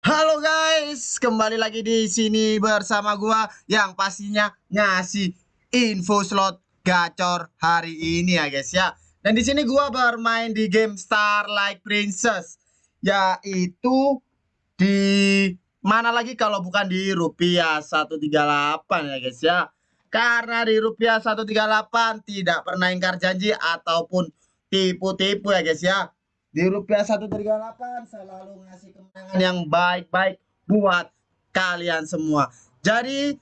Halo guys, kembali lagi di sini bersama gua yang pastinya ngasih info slot gacor hari ini ya guys ya. Dan di sini gua bermain di game Starlight Princess yaitu di mana lagi kalau bukan di rupiah 138 ya guys ya. Karena di rupiah 138 tidak pernah ingkar janji ataupun tipu-tipu ya guys ya di rupiah 138 selalu ngasih kemenangan yang baik-baik buat kalian semua. Jadi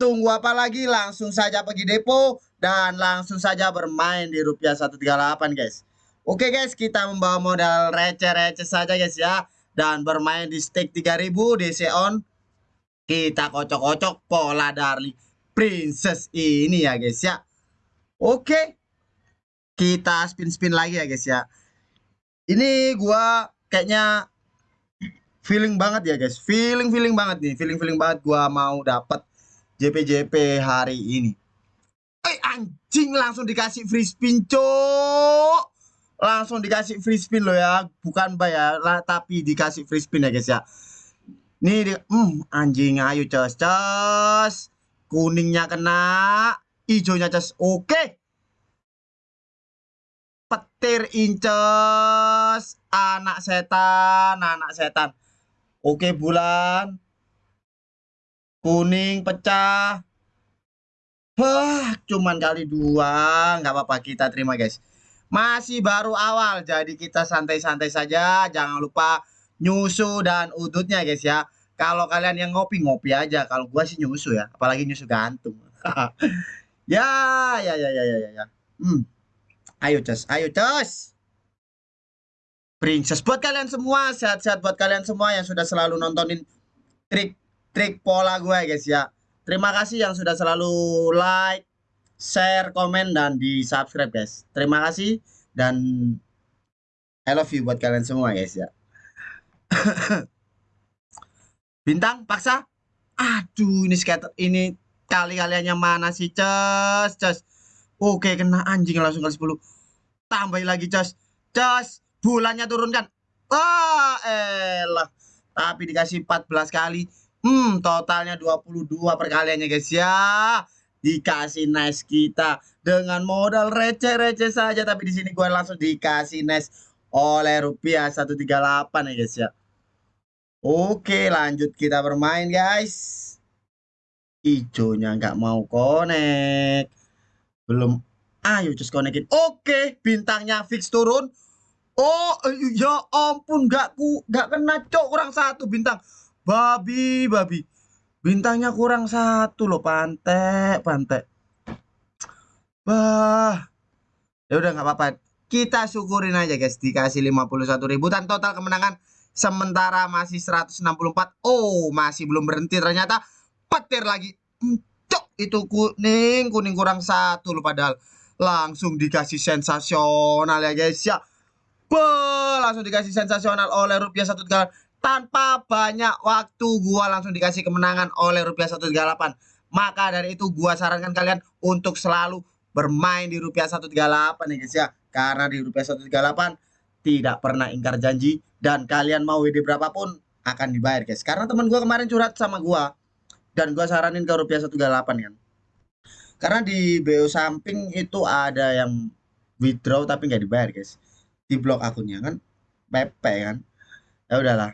tunggu apa lagi langsung saja pergi depo dan langsung saja bermain di rupiah 138 guys. Oke guys, kita membawa modal receh-receh saja guys ya dan bermain di stake 3000 DC on. Kita kocok-kocok pola dari princess ini ya guys ya. Oke. Kita spin-spin lagi ya guys ya ini gua kayaknya feeling banget ya guys. Feeling feeling banget nih. Feeling feeling banget gua mau dapat JP-JP hari ini. Eh anjing langsung dikasih free spin cok langsung dikasih free spin loh ya. Bukan bayar lah tapi dikasih free spin ya guys ya. Nih di, hmm, anjing ayo cos cos kuningnya kena hijaunya cos oke. okay petir incus anak setan anak setan oke bulan kuning pecah Wah, cuman kali dua, nggak apa-apa kita terima guys. Masih baru awal, jadi kita santai-santai saja. Jangan lupa nyusu dan udutnya guys ya. Kalau kalian yang ngopi ngopi aja. Kalau gua sih nyusu ya, apalagi nyusu gantung. ya, ya, ya, ya, ya, ya. Hmm. Ayo Cos, ayo Cos. Princess buat kalian semua, sehat-sehat buat kalian semua yang sudah selalu nontonin trik-trik pola gue guys ya. Terima kasih yang sudah selalu like, share, komen dan di subscribe guys. Terima kasih dan I love you buat kalian semua guys ya. Bintang paksa. Aduh ini skater ini kali kaliannya mana sih Cos, Cos. Oke, kena anjing langsung kali 10. Tambah lagi, Cos. Cos, bulannya turunkan. Wah, elah. Tapi dikasih 14 kali. Hmm, totalnya 22 perkaliannya, guys ya. Dikasih nice kita dengan modal receh-receh saja, tapi di sini gue langsung dikasih nice oleh rupiah 138 ya, guys ya. Oke, lanjut kita bermain, guys. Ijonya nggak mau connect belum. Ayo just konekin. Oke bintangnya fix turun. Oh ya ampun nggak ku nggak kena cok kurang satu bintang. Babi babi. Bintangnya kurang satu loh pantek pantek. Bah ya udah nggak apa-apa. Kita syukurin aja guys. Dikasih 51 ribu dan total kemenangan sementara masih 164 oh masih belum berhenti ternyata. Petir lagi itu kuning kuning kurang satu loh padahal. Langsung dikasih sensasional ya guys ya. Be, langsung dikasih sensasional oleh rupiah satu tiga tanpa banyak waktu gua langsung dikasih kemenangan oleh rupiah 138 maka dari itu gua sarankan kalian untuk selalu bermain di rupiah 138 ya guys ya. Karena di rupiah 138 tidak pernah ingkar janji dan kalian mau WD berapapun akan dibayar guys. Karena teman gua kemarin curhat sama gua dan gua saranin ke rupiah 138 kan. Karena di BO samping itu ada yang withdraw tapi nggak dibayar guys. Di blok akunnya kan. PP kan. Ya udahlah.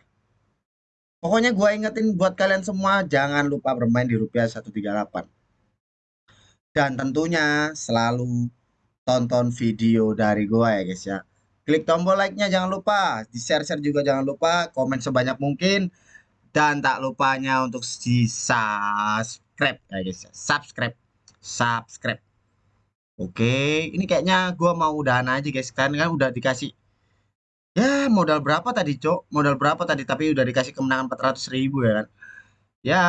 Pokoknya gua ingetin buat kalian semua jangan lupa bermain di rupiah 138 dan tentunya selalu tonton video dari gua ya guys ya. Klik tombol like-nya jangan lupa. Di share-share juga jangan lupa. Komen sebanyak mungkin dan tak lupanya untuk di subscribe ya guys. Subscribe. Subscribe. Oke ini kayaknya gua mau udahan aja guys. Kan kan udah dikasih ya modal berapa tadi cok? Modal berapa tadi? Tapi udah dikasih kemenangan 400 ribu ya kan? Ya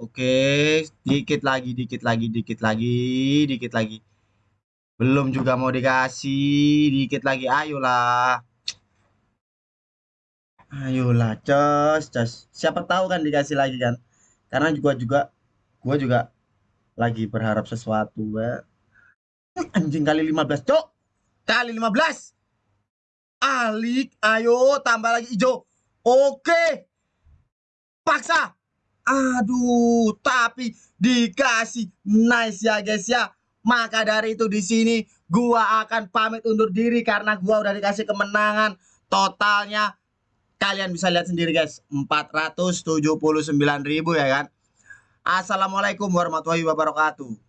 oke. Dikit lagi dikit lagi dikit lagi dikit lagi. Belum juga mau dikasih dikit lagi. Ayolah Ayolah, cos, cos. Siapa tahu kan dikasih lagi kan? Karena juga juga gua juga lagi berharap sesuatu, ya. Anjing kali 15, Cok. Kali 15. Alik, ayo tambah lagi hijau. Oke. Paksa. Aduh, tapi dikasih nice ya guys ya. Maka dari itu di sini gua akan pamit undur diri karena gua udah dikasih kemenangan totalnya Kalian bisa lihat sendiri guys, 479.000 ya kan. Assalamualaikum warahmatullahi wabarakatuh.